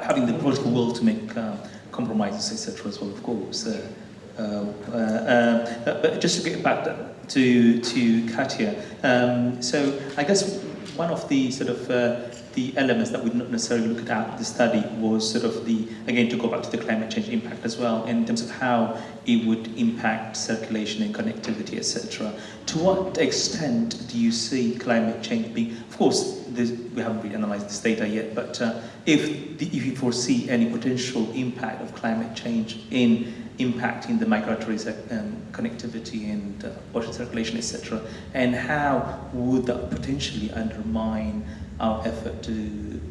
having the political will to make uh, compromises, etc. as well, of course. uh, uh, uh um, but just to get back to, to Katia, um, so I guess one of the sort of uh, the elements that we not necessarily looked at the study was sort of the, again, to go back to the climate change impact as well, in terms of how it would impact circulation and connectivity, etc. To what extent do you see climate change being? Of course, this, we haven't really analysed this data yet, but uh, if if you foresee any potential impact of climate change in impacting the migratory um, connectivity and uh, ocean circulation, etc., and how would that potentially undermine our effort to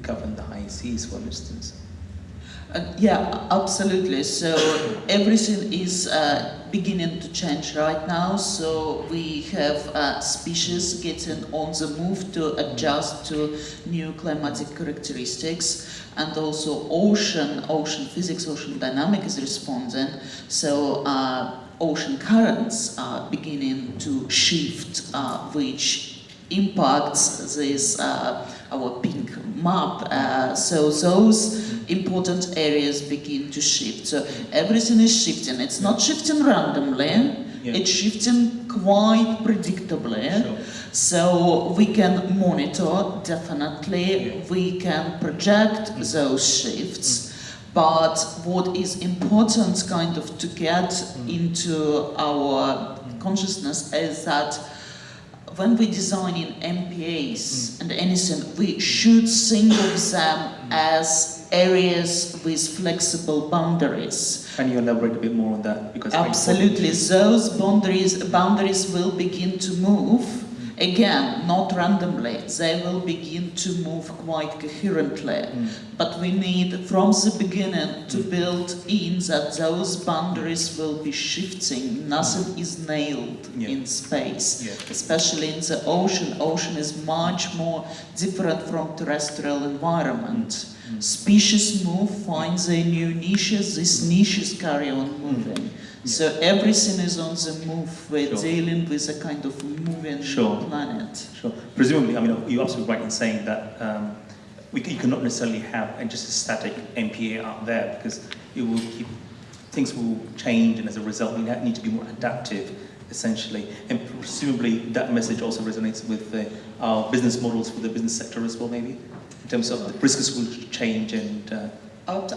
govern the high seas, for instance? Uh, yeah, absolutely. So everything is uh, beginning to change right now. So we have uh, species getting on the move to adjust to new climatic characteristics, and also ocean, ocean physics, ocean dynamic is responding. So uh, ocean currents are beginning to shift, uh, which impacts this uh, our pink map. Uh, so those important areas begin to shift. So everything is shifting. It's not shifting randomly. Yeah. It's shifting quite predictably. Sure. So we can monitor definitely. Yeah. We can project those shifts. But what is important kind of to get into our consciousness is that when we design in MPAs mm. and anything, we should think of them mm. as areas with flexible boundaries. Can you elaborate a bit more on that? Because Absolutely, those boundaries boundaries will begin to move again, not randomly. They will begin to move quite coherently. Mm. But we need, from the beginning, to mm. build in that those boundaries will be shifting. Nothing mm. is nailed Yeah. in space, Yeah. especially in the ocean. Ocean is much more different from terrestrial environment. Species move, find their new niches. These niches carry on moving. So everything is on the move. We're Sure. dealing with a kind of moving Sure. planet. Sure. Presumably, I mean, you're absolutely right in saying that um, we, you cannot necessarily have just a static MPA out there because it will keep, things will change and as a result we need to be more adaptive essentially. And presumably that message also resonates with uh, our business models for the business sector as well maybe? In terms of the risks will change and... Uh,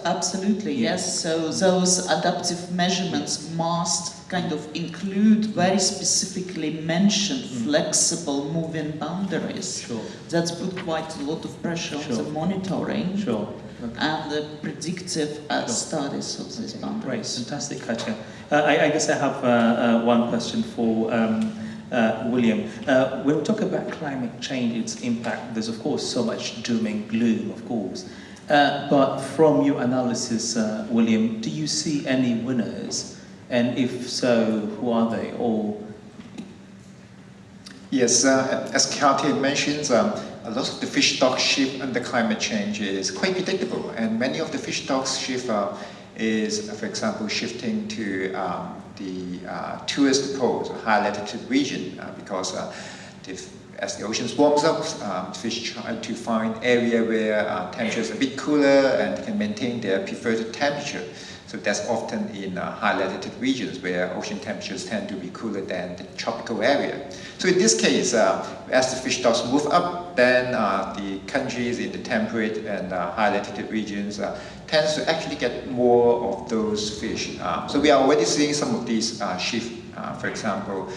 Absolutely, Yeah. yes. So those adaptive measurements must kind of include very specifically mentioned flexible moving boundaries. sure, That's put quite a lot of pressure on the monitoring sure. Okay. and the predictive uh, Sure. studies of these Great, boundaries. fantastic, Katja. Uh, I, I guess I have uh, uh, one question for um, uh, William. Uh, when we talk about climate change, its impact, there's of course so much doom and gloom, of course. Uh, but from your analysis, uh, William, do you see any winners? And if so, who are they? Or Yes, uh, as Katya mentioned, um, a lot of the fish stock shift under climate change is quite predictable, and many of the fish stocks shift uh, is, uh, for example, shifting to um, the tourist poles, high latitude region, because the, as the oceans warms up, um, fish try to find area where uh, temperatures are a bit cooler and can maintain their preferred temperature. So that's often in uh, high latitude regions where ocean temperatures tend to be cooler than the tropical area. So in this case, uh, as the fish stocks move up, then uh, the countries in the temperate and uh, high latitude regions uh, tends to actually get more of those fish. Um, so we are already seeing some of these uh, shift. For example,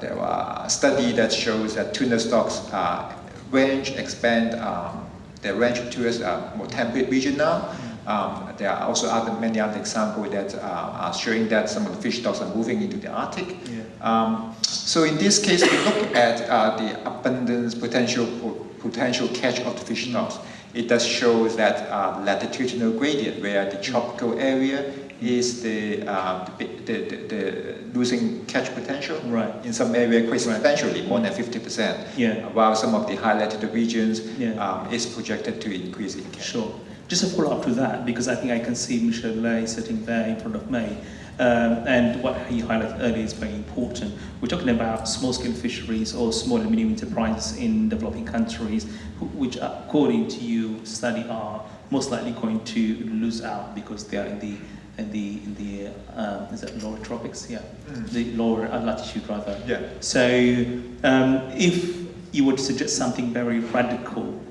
there are a study that shows that tuna stocks uh, range expand um, their range towards a more temperate region now. Um, there are also other, many other examples that uh, are showing that some of the fish stocks are moving into the Arctic. Yeah. Um, so in this case, we look at uh, the abundance potential potential catch of the fish stocks. It does show that uh, latitudinal gradient, where the tropical area is the, uh, the, the, the, the losing catch potential. Right. In some area, quite Right. substantially, more than 50%. Yeah. While some of the high latitude regions Yeah. um, is projected to increase in catch. Sure. Just a follow up to that, because I think I can see Michel Lay sitting there in front of me. Um, and what he highlighted earlier is very important. We're talking about small scale fisheries or small and medium enterprises in developing countries, which, according to you, study are most likely going to lose out because they are in the in the in the uh, is that lower tropics? Yeah, the lower latitude rather. Yeah. So um, if you were to suggest something very radical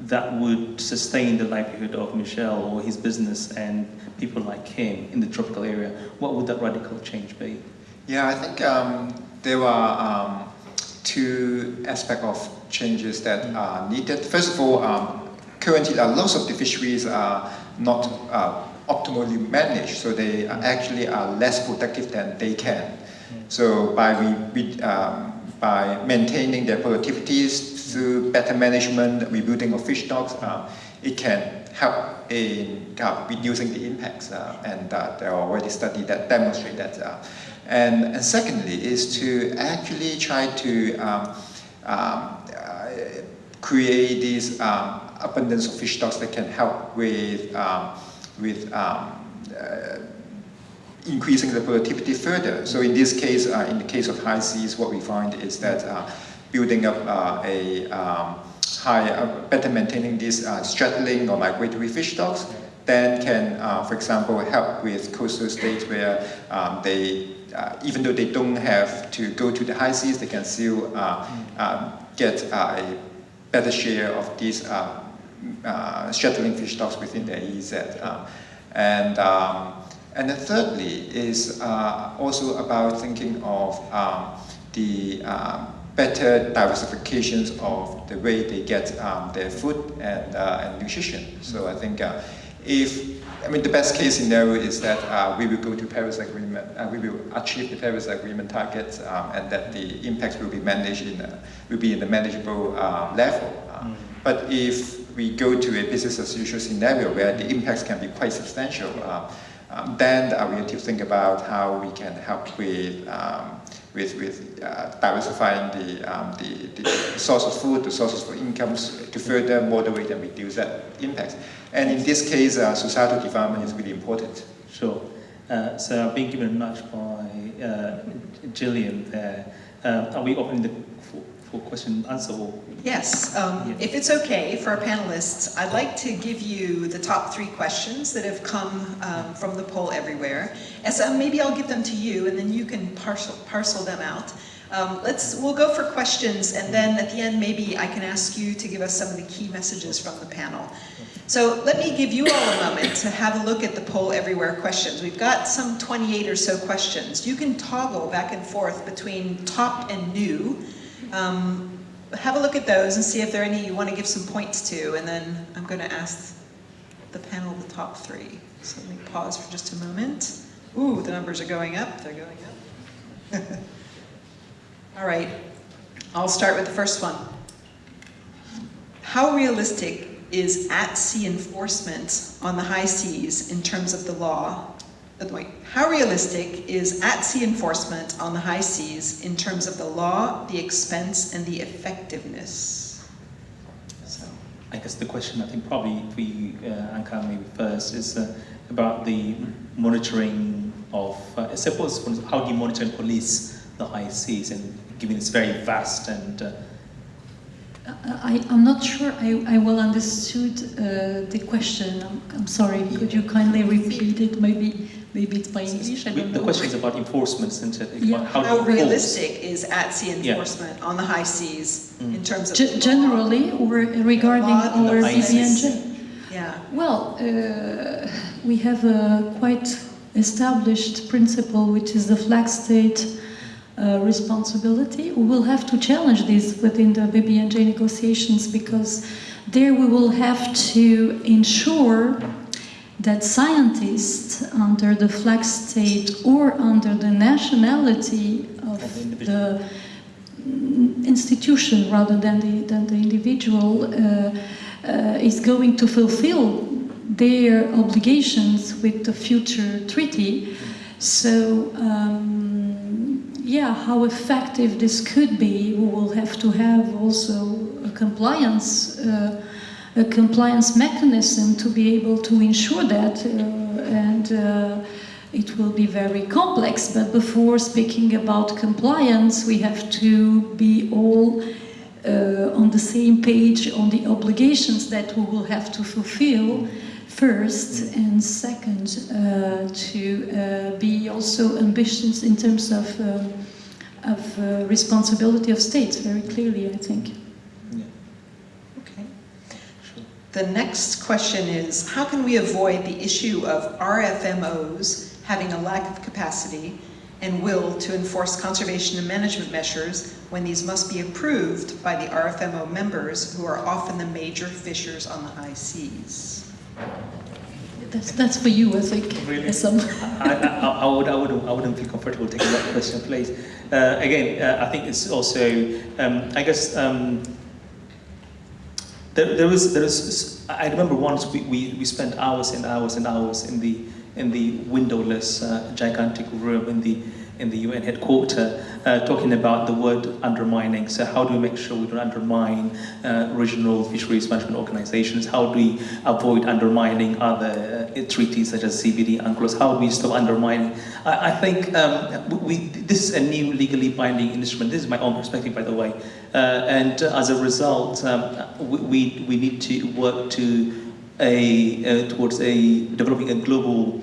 that would sustain the livelihood of Michel or his business and people like him in the tropical area, what would that radical change be? Yeah, I think um, there are um, two aspects of changes that are needed. First of all, um, currently uh, lots of the fisheries are not uh, optimally managed, so they actually are less productive than they can. So by we, um, by maintaining their productivities through better management, rebuilding of fish stocks, uh, it can help in uh, reducing the impacts. Uh, and uh, there are already studies that demonstrate that. Uh, and, and secondly is to actually try to um, um, uh, create this um, abundance of fish stocks that can help with, um, with um, uh, increasing the productivity further. So in this case, uh, in the case of high seas, what we find is that uh, building up uh, a um, high, uh, better maintaining these uh, straddling or migratory fish stocks, then can, for example, help with coastal states where um, they, even though they don't have to go to the high seas, they can still um, get a better share of these uh, straddling fish stocks within their EEZ. Uh, and, um, and then thirdly is uh, also about thinking of um, the um, better diversifications of the way they get um, their food and, uh, and nutrition. So I think uh, if, I mean, the best case scenario is that uh, we will go to Paris Agreement, uh, we will achieve the Paris Agreement targets um, and that the impacts will be managed in, a, will be in a manageable uh, level. Uh, But if we go to a business as usual scenario where the impacts can be quite substantial, uh, um, then uh, we need to think about how we can help with um, with, with uh, diversifying the, um, the, the source of food, the sources for incomes to further moderate and reduce that impact. And in this case, uh, societal development is really important. Sure. Uh, so I've been given nudge by Gillian there. Are we opening the for, for question and answer? Or? Yes, um, if it's okay for our panelists, I'd like to give you the top three questions that have come um, from the poll everywhere. And so maybe I'll give them to you and then you can parcel, parcel them out. Um, let's, we'll go for questions and then at the end maybe I can ask you to give us some of the key messages from the panel. So let me give you all a moment to have a look at the poll everywhere questions. We've got some 28 or so questions. You can toggle back and forth between top and new. Um, have a look at those and see if there are any you want to give some points to, and then I'm going to ask the panel the top three. So let me pause for just a moment. Ooh, the numbers are going up. They're going up. All right, I'll start with the first one. How realistic is at-sea enforcement on the high seas in terms of the law? Wait, How realistic is at-sea enforcement on the high seas in terms of the law, the expense, and the effectiveness? So, I guess the question I think probably for you, uh, Anka, maybe first is uh, about the monitoring of, uh, I suppose, how do you monitor and police the high seas and given it's very vast and uh, I, I'm not sure I, I well understood uh, the question. I'm, I'm sorry. Could you kindly repeat it? Maybe maybe it's by English. I the don't know. question is about enforcement, isn't it? Yeah. How, How realistic is at-sea Yeah. enforcement on the high seas Mm. in terms of Ge- the law? generally, or regarding our the ICC. BBNJ? Yeah. Well, uh, we have a quite established principle, which is the flag state uh, responsibility. We will have to challenge this within the BBNJ negotiations because there we will have to ensure that scientists under the flag state or under the nationality of the institution rather than the, than the individual uh, uh, is going to fulfill their obligations with the future treaty. So, um, yeah, how effective this could be, we will have to have also a compliance, uh, a compliance mechanism to be able to ensure that, uh, and uh, it will be very complex. But before speaking about compliance, we have to be all uh, on the same page on the obligations that we will have to fulfill first and second uh, to uh, be also ambitious in terms of, um, of uh, responsibility of states very clearly I think. Yeah, Okay. sure. The next question is, how can we avoid the issue of RFMOs having a lack of capacity and will to enforce conservation and management measures when these must be approved by the RFMO members who are often the major fishers on the high seas? That's, that's for you I think. Really? I, I, I, would, I, wouldn't, I wouldn't feel comfortable taking that question, please. Uh, again, uh, I think it's also, um, I guess, um, there, there was, there was, I remember once we, we, we spent hours and hours and hours in the, in the windowless, uh, gigantic room in the, in the UN headquarters, uh, talking about the word undermining. So how do we make sure we don't undermine uh, regional fisheries management organizations? How do we avoid undermining other uh, treaties such as CBD, UNCLOS? How do we stop undermining? I, I think um, we, this is a new legally binding instrument. This is my own perspective, by the way. Uh, and as a result, um, we, we, we need to work to a, uh, towards a, developing a global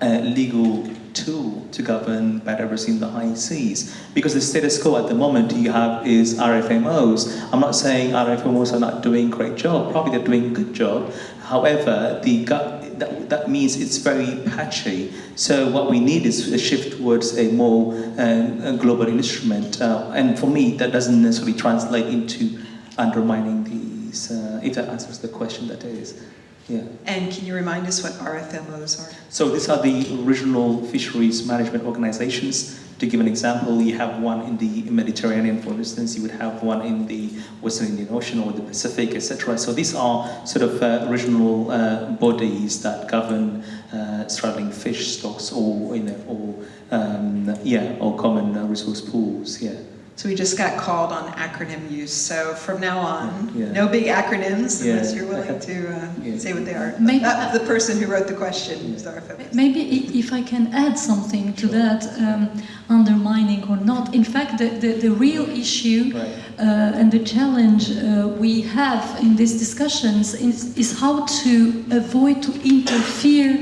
uh, legal tool to govern biodiversity in the high seas. Because the status quo at the moment you have is RFMOs. I'm not saying RFMOs are not doing a great job, probably they're doing a good job. However, the, that, that means it's very patchy. So what we need is a shift towards a more um, global instrument. Uh, and for me, that doesn't necessarily translate into undermining these, uh, if that answers the question that is. Yeah. And can you remind us what RFMOs are? So these are the regional fisheries management organizations. To give an example, you have one in the Mediterranean, for instance, you would have one in the Western Indian Ocean or the Pacific, etc. So these are sort of uh, regional uh, bodies that govern uh, straddling fish stocks or, you know, or um, yeah, or common uh, resource pools, yeah. So we just got called on acronym use. So from now on, Yeah. no big acronyms Yeah. unless you're willing to uh, Yeah. say what they are. Maybe- That- the person who wrote the question is RFMOs. Maybe if I can add something to that, um, undermining or not. In fact, the, the, the real issue Right. uh, and the challenge uh, we have in these discussions is, is how to avoid to interfere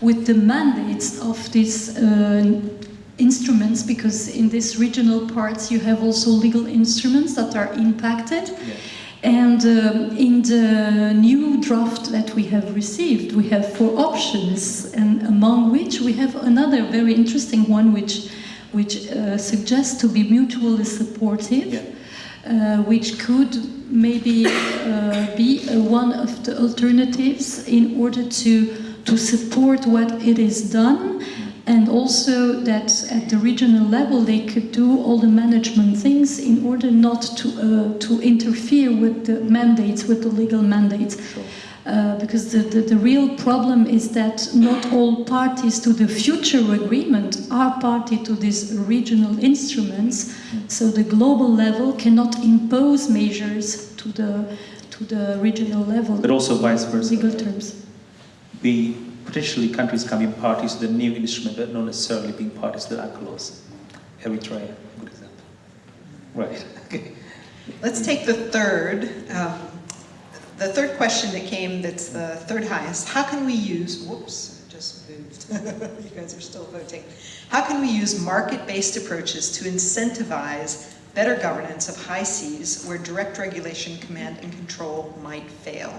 with the mandates of these uh, instruments because in these regional parts you have also legal instruments that are impacted. Yeah. And um, in the new draft that we have received, we have four options, and among which we have another very interesting one, which which uh, suggests to be mutually supportive, Yeah. uh, which could maybe uh, be uh, one of the alternatives in order to to support what it is done and also that at the regional level they could do all the management things in order not to uh, to interfere with the mandates with the legal mandates. Sure. uh, because the, the, the real problem is that not all parties to the future agreement are party to these regional instruments. So the global level cannot impose measures to the to the regional level. But also vice versa. legal terms. Be potentially countries coming parties to the new instrument, but not necessarily being parties to the UNCLOS. Eritrea, good example. Right. Okay. Let's take the third. Um, the third question that came, that's the third highest. How can we use, whoops, just moved. you guys are still voting. How can we use market-based approaches to incentivize better governance of high seas where direct regulation, command, and control might fail?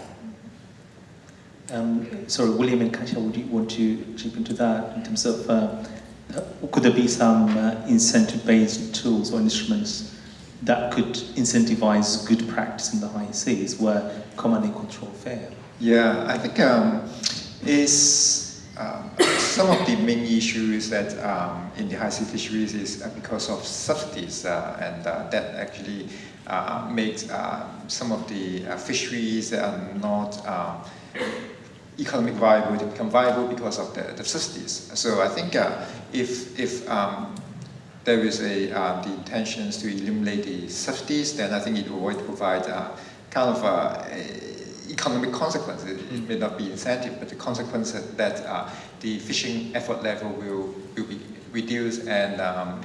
Um, sorry, William and Kasia, would you want to chip into that in terms of uh, could there be some uh, incentive-based tools or instruments that could incentivize good practice in the high seas where command and control fail? Yeah, I think um, is um, some of the main issues that um, in the high sea fisheries is uh, because of subsidies, uh, and uh, that actually uh, makes uh, some of the uh, fisheries that are not um, economic viable become viable because of the, the subsidies. So I think uh, if if um, there is a uh, the intentions to eliminate the subsidies, then I think it will provide uh, kind of uh, a economic consequences. It may not be incentive, but the consequence that uh, the fishing effort level will, will be reduced and um,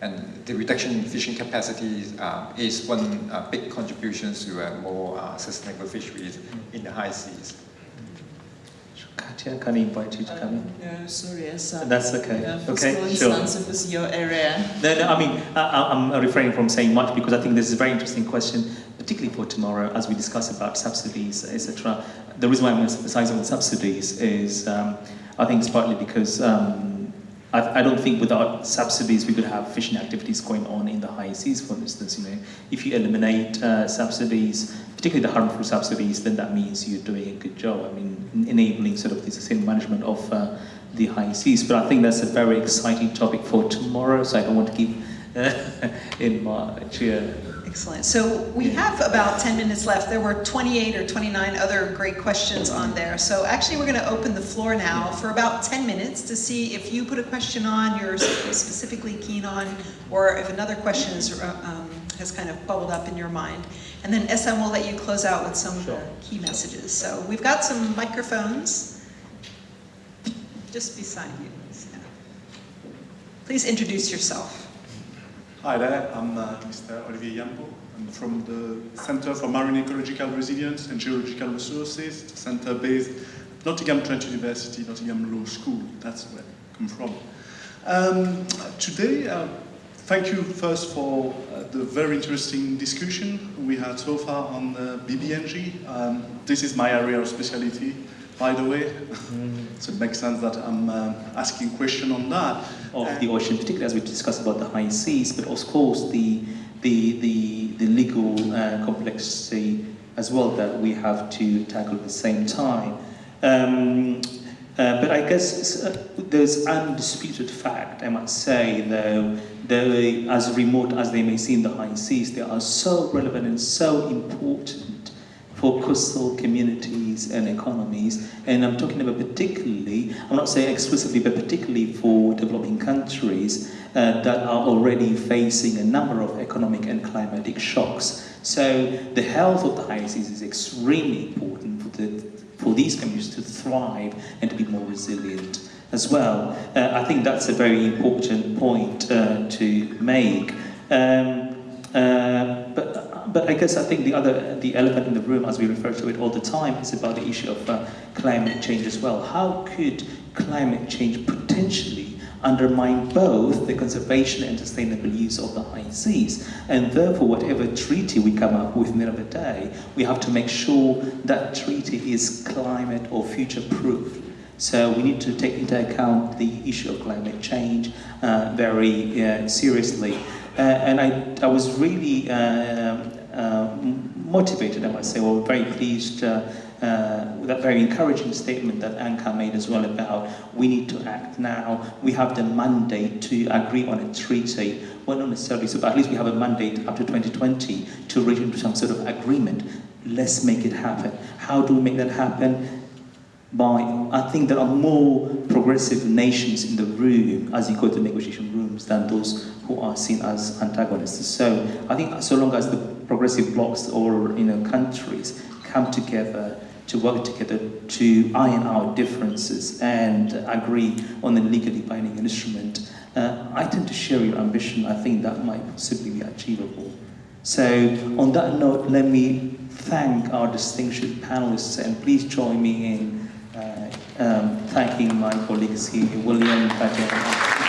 and the reduction in fishing capacity uh, is one uh, big contribution to a more uh, sustainable fisheries in the high seas. Katia, can I invite you to come in? no, sorry, yes. That's okay. Yeah, Okay, fiscal sure. instance was your area. No, no, I mean, I, I'm refraining from saying much because I think this is a very interesting question, particularly for tomorrow as we discuss about subsidies, etc. The reason why I'm emphasizing on subsidies is um, I think it's partly because um, I, I don't think without subsidies we could have fishing activities going on in the high seas, for instance. You know, if you eliminate uh, subsidies, particularly the harmful subsidies, then that means you're doing a good job. I mean, enabling sort of the sustainable management of uh, the high seas. But I think that's a very exciting topic for tomorrow, so I don't want to keep uh, in March. Yeah. Excellent. So we have about 10 minutes left. There were 28 or 29 other great questions on there. So actually, we're going to open the floor now for about 10 minutes to see if you put a question on you're specifically keen on, or if another question is, uh, um, has kind of bubbled up in your mind. And then SM will let you close out with some of the Sure. key messages. So we've got some microphones just beside you. Yeah. Please introduce yourself. Hi there, I'm uh, Mr. Olivier Yampo. I'm from the Center for Marine Ecological Resilience and Geological Resources, center based at Nottingham Trent University, Nottingham Law School. That's where I come from. Um, today, uh, thank you first for uh, the very interesting discussion we had so far on uh, BBNJ. Um, this is my area of specialty, by the way. so it makes sense that I'm um, asking question on that. Of the ocean, particularly as we discussed about the high seas, but of course the the the, the legal uh, complexity as well that we have to tackle at the same time. Um, uh, but I guess uh, there's undisputed fact, I must say, though, though as remote as they may seem, the high seas, they are so relevant and so important for coastal communities and economies. And I'm talking about particularly, I'm not saying exclusively, but particularly for developing countries uh, that are already facing a number of economic and climatic shocks. So the health of the high is extremely important for, the, for these communities to thrive and to be more resilient as well. Uh, I think that's a very important point uh, to make. Um, uh, but, but I guess I think the other, the elephant in the room, as we refer to it all the time, is about the issue of uh, climate change as well. How could climate change potentially undermine both the conservation and sustainable use of the high seas? And therefore, whatever treaty we come up with in the end of the day, we have to make sure that treaty is climate or future-proof. So we need to take into account the issue of climate change uh, very uh, seriously. Uh, and I, I was really uh, uh, motivated, I must say, or very pleased uh, that very encouraging statement that Anka made as well about we need to act now. We have the mandate to agree on a treaty. Well, not necessarily so, but at least we have a mandate up to 2020 to reach into some sort of agreement. Let's make it happen. How do we make that happen? By, I think there are more progressive nations in the room as you go to negotiation rooms than those who are seen as antagonists. So I think so long as the progressive blocs or you know, countries come together to work together to iron out differences and agree on a legally binding instrument, uh, I tend to share your ambition. I think that might possibly be achievable. So on that note, let me thank our distinguished panelists and please join me in uh, um, thanking my colleagues here, William, Fatima,